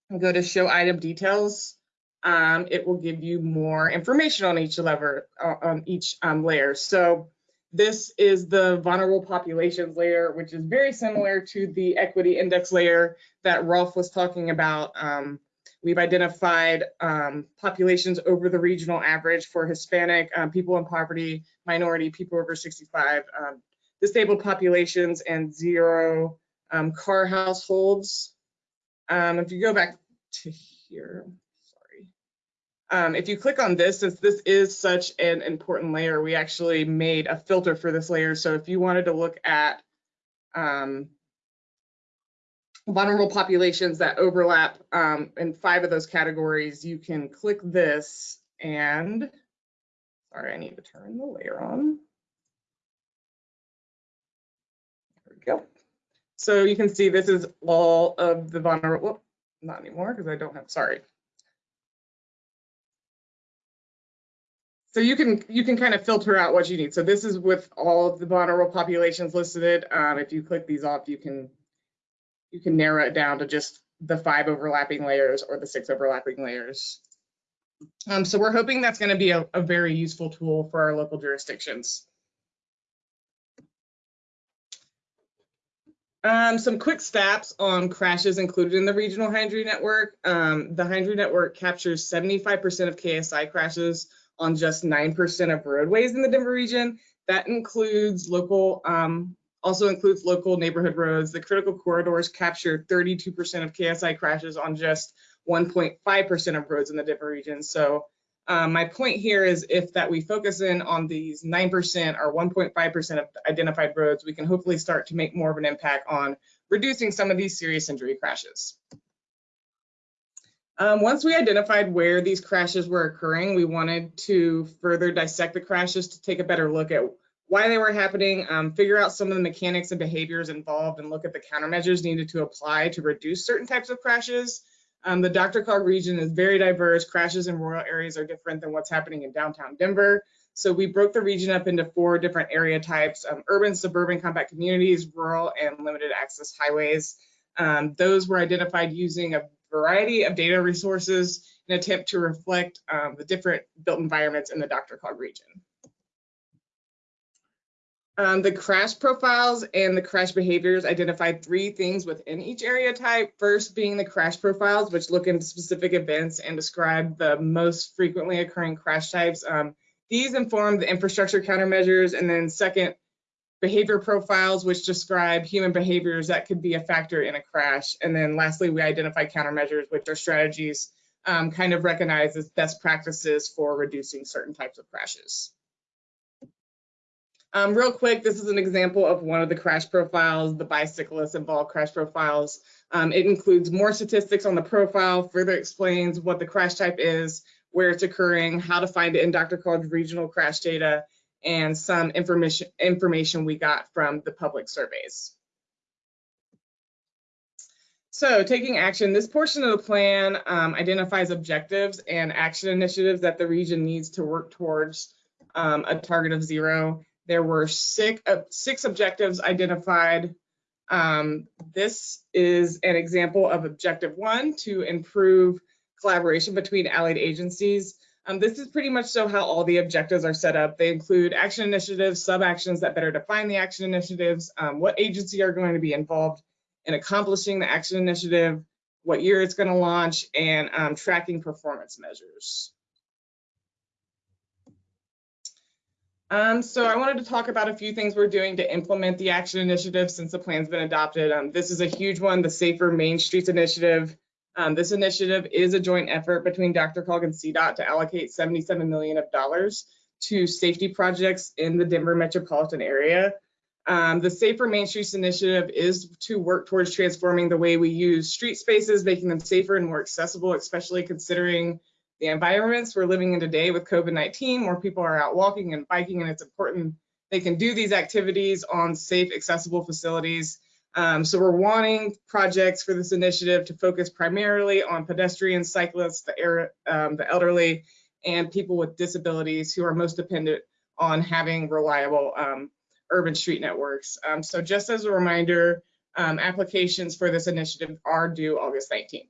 and go to show item details, um, it will give you more information on each lever, on each um, layer. So this is the vulnerable populations layer, which is very similar to the equity index layer that Rolf was talking about um, We've identified um, populations over the regional average for Hispanic, um, people in poverty, minority, people over 65, um, disabled populations, and zero um, car households. Um, if you go back to here, sorry. Um, if you click on this, since this is such an important layer, we actually made a filter for this layer. So if you wanted to look at um, vulnerable populations that overlap um, in five of those categories, you can click this and, sorry, I need to turn the layer on. There we go. So you can see this is all of the vulnerable, whoop, not anymore because I don't have, sorry. So you can you can kind of filter out what you need. So this is with all of the vulnerable populations listed. Um, if you click these off, you can you can narrow it down to just the five overlapping layers or the six overlapping layers. Um, so we're hoping that's going to be a, a very useful tool for our local jurisdictions. Um, some quick stats on crashes included in the regional high injury network. Um, the high injury network captures 75% of KSI crashes on just 9% of roadways in the Denver region. That includes local, um, also includes local neighborhood roads. The critical corridors capture 32% of KSI crashes on just 1.5% of roads in the Denver region. So um, my point here is if that we focus in on these 9% or 1.5% of identified roads, we can hopefully start to make more of an impact on reducing some of these serious injury crashes. Um, once we identified where these crashes were occurring, we wanted to further dissect the crashes to take a better look at why they were happening, um, figure out some of the mechanics and behaviors involved, and look at the countermeasures needed to apply to reduce certain types of crashes. Um, the DRCOG region is very diverse. Crashes in rural areas are different than what's happening in downtown Denver. So we broke the region up into four different area types, um, urban, suburban, compact communities, rural, and limited access highways. Um, those were identified using a variety of data resources in attempt to reflect um, the different built environments in the DRCOG region. Um, the crash profiles and the crash behaviors identified three things within each area type. First being the crash profiles, which look into specific events and describe the most frequently occurring crash types. Um, these inform the infrastructure countermeasures. And then second, behavior profiles, which describe human behaviors that could be a factor in a crash. And then lastly, we identify countermeasures, which are strategies um, kind of recognized as best practices for reducing certain types of crashes. Um, real quick, this is an example of one of the crash profiles, the bicyclist involved crash profiles. Um, it includes more statistics on the profile, further explains what the crash type is, where it's occurring, how to find it in Dr. DRCOG's regional crash data, and some information, information we got from the public surveys. So taking action, this portion of the plan um, identifies objectives and action initiatives that the region needs to work towards um, a target of zero. There were six, uh, six objectives identified. Um, this is an example of objective one to improve collaboration between allied agencies. Um, this is pretty much so how all the objectives are set up. They include action initiatives, sub-actions that better define the action initiatives, um, what agency are going to be involved in accomplishing the action initiative, what year it's going to launch, and um, tracking performance measures. Um, so I wanted to talk about a few things we're doing to implement the action initiative since the plan's been adopted. Um, this is a huge one, the Safer Main Streets Initiative. Um, this initiative is a joint effort between DRCOG and CDOT to allocate 77 million of dollars to safety projects in the Denver metropolitan area. Um, the Safer Main Streets Initiative is to work towards transforming the way we use street spaces, making them safer and more accessible, especially considering the environments we're living in today with COVID-19, more people are out walking and biking, and it's important they can do these activities on safe, accessible facilities. Um, so we're wanting projects for this initiative to focus primarily on pedestrians, cyclists, the, air, um, the elderly, and people with disabilities who are most dependent on having reliable um, urban street networks. Um, so just as a reminder, um, applications for this initiative are due August 19th.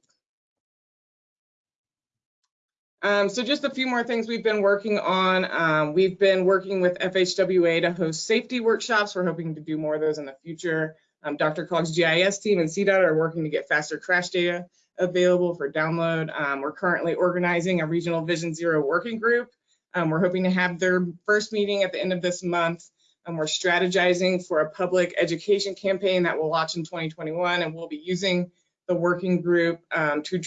Um, so just a few more things we've been working on. Um, we've been working with FHWA to host safety workshops. We're hoping to do more of those in the future. Um, DRCOG's GIS team and CDOT are working to get faster crash data available for download. Um, we're currently organizing a regional Vision Zero working group. Um, we're hoping to have their first meeting at the end of this month. And we're strategizing for a public education campaign that will launch in 2021 and we'll be using the working group um, to,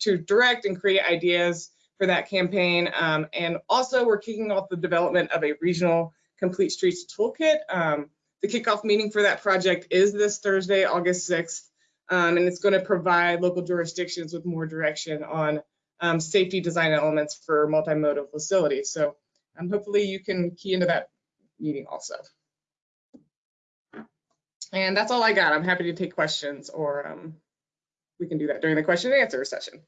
to direct and create ideas for that campaign. Um, and also we're kicking off the development of a regional complete streets toolkit. Um, the kickoff meeting for that project is this Thursday, August 6th. Um, and it's going to provide local jurisdictions with more direction on um, safety design elements for multimodal facilities. So um, hopefully you can key into that meeting also. And that's all I got. I'm happy to take questions or um, we can do that during the question and answer session.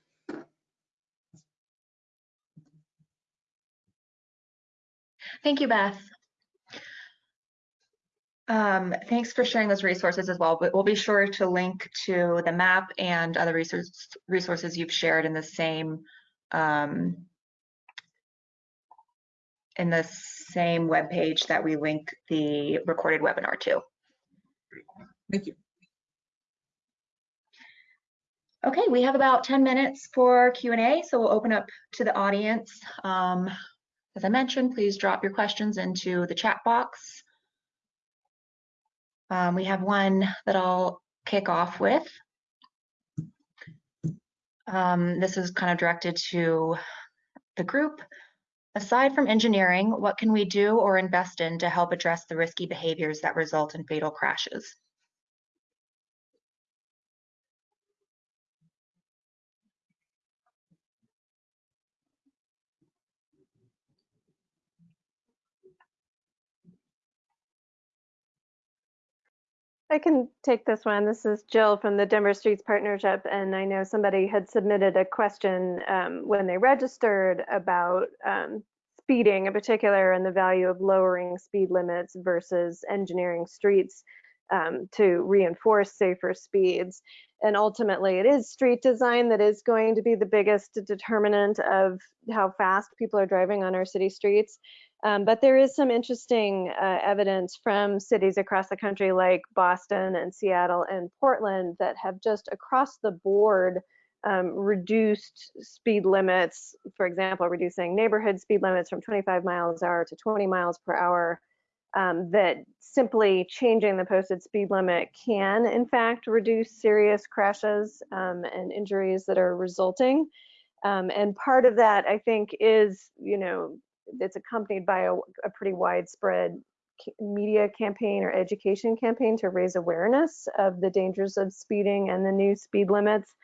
Thank you, Beth. Um, thanks for sharing those resources as well, but we'll be sure to link to the map and other resource, resources you've shared in the same um, in the same webpage that we link the recorded webinar to. Thank you. Okay, we have about 10 minutes for Q&A, so we'll open up to the audience. Um, as I mentioned, please drop your questions into the chat box. Um, we have one that I'll kick off with. Um, this is kind of directed to the group. Aside from engineering, what can we do or invest in to help address the risky behaviors that result in fatal crashes? I can take this one. This is Jill from the Denver Streets Partnership, and I know somebody had submitted a question um, when they registered about um, speeding in particular and the value of lowering speed limits versus engineering streets um, to reinforce safer speeds. And ultimately, it is street design that is going to be the biggest determinant of how fast people are driving on our city streets. Um, but there is some interesting uh, evidence from cities across the country like Boston and Seattle and Portland that have just across the board um, reduced speed limits, for example, reducing neighborhood speed limits from 25 miles an hour to 20 miles per hour, um, that simply changing the posted speed limit can in fact reduce serious crashes um, and injuries that are resulting. Um, and part of that, I think, is, you know, it's accompanied by a, a pretty widespread media campaign or education campaign to raise awareness of the dangers of speeding and the new speed limits.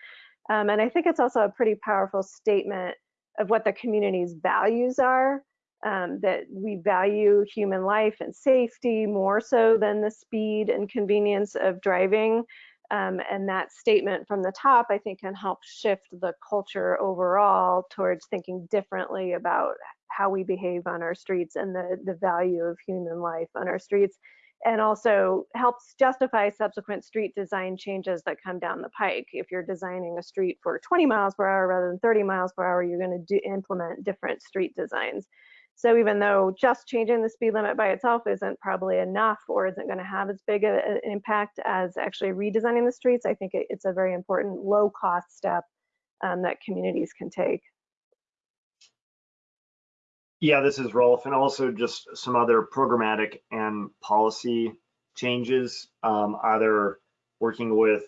Um, and I think it's also a pretty powerful statement of what the community's values are, um, that we value human life and safety more so than the speed and convenience of driving. Um, and that statement from the top, I think, can help shift the culture overall towards thinking differently about how we behave on our streets and the, the value of human life on our streets and also helps justify subsequent street design changes that come down the pike. If you're designing a street for 20 miles per hour rather than 30 miles per hour, you're going to implement different street designs. So even though just changing the speed limit by itself isn't probably enough or isn't going to have as big a, an impact as actually redesigning the streets, I think it, it's a very important low cost step um, that communities can take. Yeah, this is Rolf, and also just some other programmatic and policy changes, um, either working with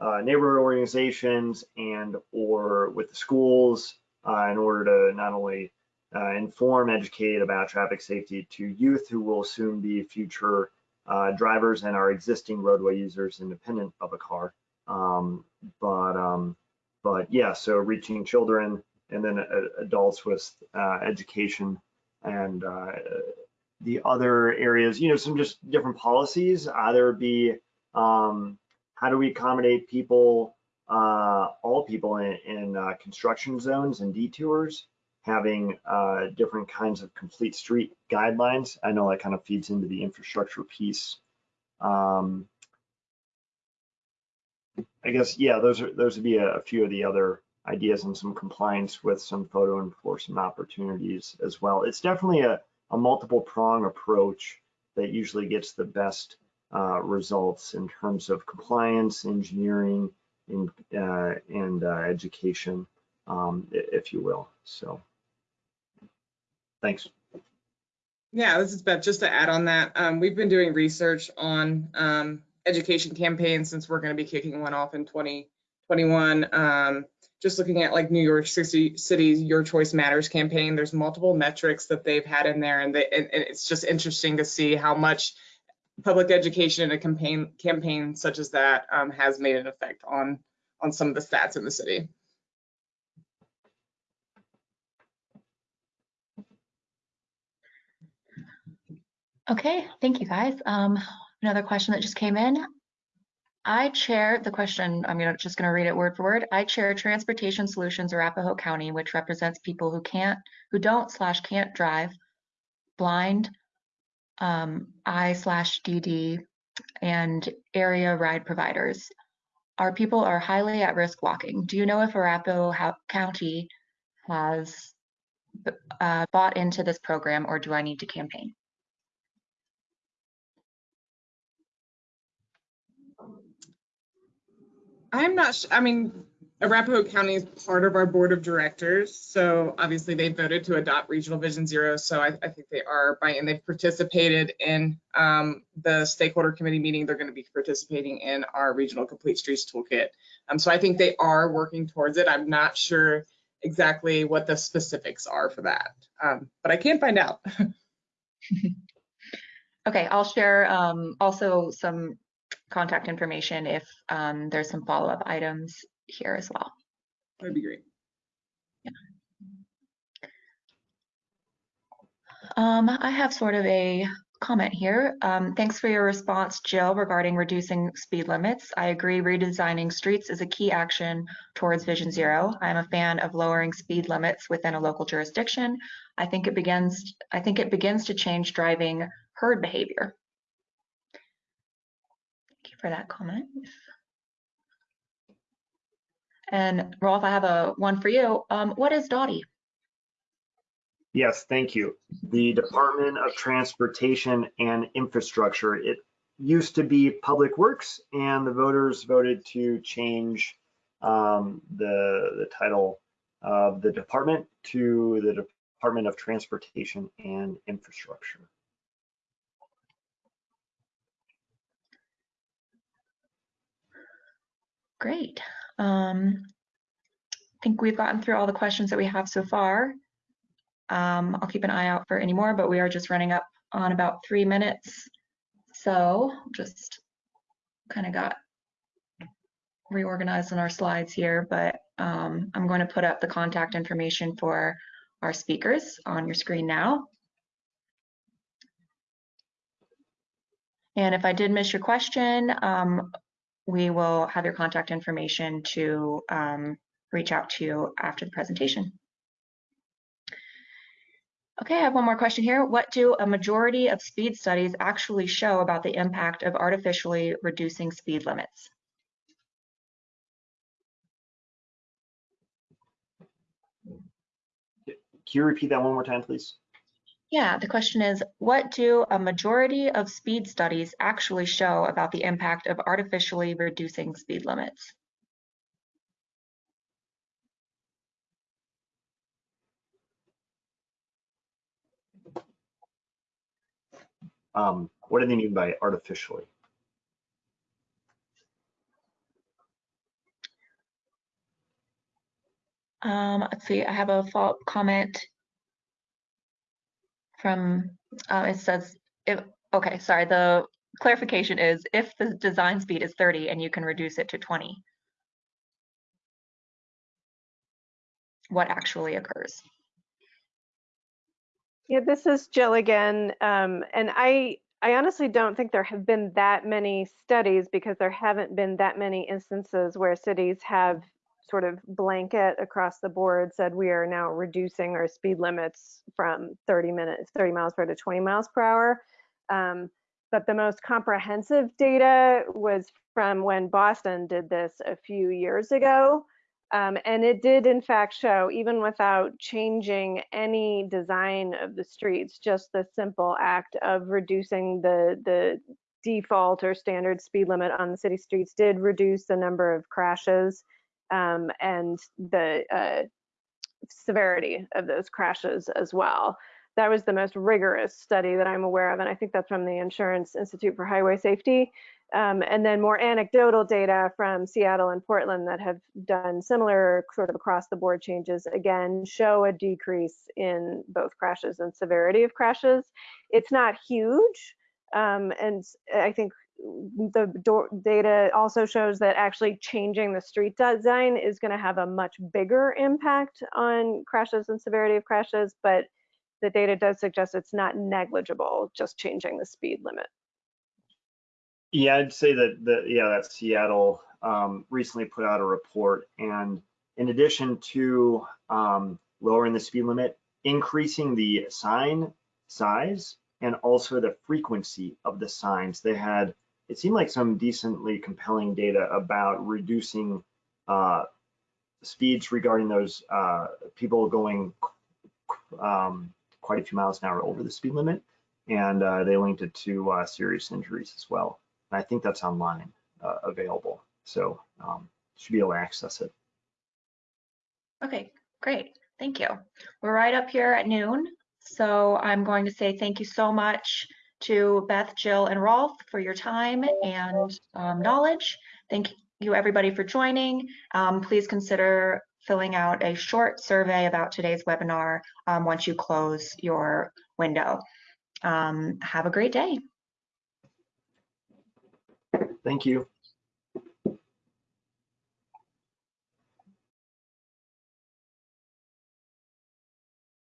uh, neighborhood organizations and or with the schools uh, in order to not only uh, inform, educate about traffic safety to youth who will soon be future uh, drivers and our existing roadway users independent of a car. Um, but um, but yeah, so reaching children and then uh, adults with uh, education and uh, the other areas, you know, some just different policies, either be um, how do we accommodate people, uh, all people in, in construction zones and detours, having uh, different kinds of complete street guidelines. I know that kind of feeds into the infrastructure piece. Um, I guess, yeah, those are those would be a, a few of the other ideas and some compliance with some photo enforcement opportunities as well. It's definitely a, a multiple prong approach that usually gets the best uh, results in terms of compliance, engineering, and, uh, and uh, education, um, if you will. So, thanks. Yeah, this is Beth. Just to add on that, um, we've been doing research on um, education campaigns since we're going to be kicking one off in 2021. Um, just looking at like New York City City's Your Choice Matters campaign, there's multiple metrics that they've had in there, and, they, and, it's just interesting to see how much public education in a campaign campaign such as that um, has made an effect on on some of the stats in the city. Okay, thank you guys. Um, Another question that just came in. I chair the question, I'm gonna, just going to read it word for word. I chair Transportation Solutions Arapahoe County, which represents people who can't, who don't slash can't drive, blind, um, I slash DD, and area ride providers. Our people are highly at risk walking. Do you know if Arapahoe County has uh, bought into this program or do I need to campaign? I'm not, I mean, Arapahoe County is part of our board of directors, so obviously they voted to adopt Regional Vision Zero, so I, I think they are and they've participated in um, the stakeholder committee meeting, they're gonna be participating in our Regional Complete Streets Toolkit. Um, so I think they are working towards it, I'm not sure exactly what the specifics are for that, um, but I can't find out. [laughs] Okay, I'll share um, also some contact information if um, there's some follow-up items here as well. That'd be great. Um, I have sort of a comment here. Um, thanks for your response, Jill, regarding reducing speed limits. I agree redesigning streets is a key action towards Vision Zero. I'm a fan of lowering speed limits within a local jurisdiction. I think it begins I think it begins to change driving herd behavior. For that comment. And Rolf, I have a one for you. Um, what is DOTI? Yes, thank you. The Department of Transportation and Infrastructure. It used to be Public Works, and the voters voted to change um, the the title of the department to the Department of Transportation and Infrastructure. Great. Um, I think we've gotten through all the questions that we have so far. Um, I'll keep an eye out for any more, but we are just running up on about three minutes. So just kind of got reorganized in our slides here, but um, I'm going to put up the contact information for our speakers on your screen now. And if I did miss your question, um, we will have your contact information to um, reach out to you after the presentation. Okay, I have one more question here. What do a majority of speed studies actually show about the impact of artificially reducing speed limits? Can you repeat that one more time, please? Yeah, the question is, what do a majority of speed studies actually show about the impact of artificially reducing speed limits? Um, what do they mean by artificially? Um, let's see, I have a follow-up comment from, uh, it says, okay, sorry, the clarification is if the design speed is 30 and you can reduce it to 20, what actually occurs? Yeah, this is Jill again. Um, and I, I honestly don't think there have been that many studies because there haven't been that many instances where cities have sort of blanket across the board said we are now reducing our speed limits from 30 minutes, 30 miles per hour to 20 miles per hour. Um, but the most comprehensive data was from when Boston did this a few years ago. Um, and it did in fact show, even without changing any design of the streets, just the simple act of reducing the, the default or standard speed limit on the city streets did reduce the number of crashes um, and the uh, severity of those crashes as well. That was the most rigorous study that I'm aware of, and I think that's from the Insurance Institute for Highway Safety. Um, and then more anecdotal data from Seattle and Portland that have done similar sort of across the board changes again show a decrease in both crashes and severity of crashes. It's not huge, um, and I think the data also shows that actually changing the street design is going to have a much bigger impact on crashes and severity of crashes, but the data does suggest it's not negligible just changing the speed limit. Yeah, I'd say that the yeah that Seattle um, recently put out a report, and in addition to um, lowering the speed limit, increasing the sign size and also the frequency of the signs, they had it seemed like some decently compelling data about reducing uh, speeds regarding those uh, people going um, quite a few miles an hour over the speed limit, and uh, they linked it to uh, serious injuries as well. And I think that's online uh, available, so um, should be able to access it. Okay, great. Thank you. We're right up here at noon, so I'm going to say thank you so much to Beth, Jill, and Rolf for your time and um, knowledge. Thank you everybody for joining. Um, please consider filling out a short survey about today's webinar um, once you close your window. Um, have a great day. Thank you.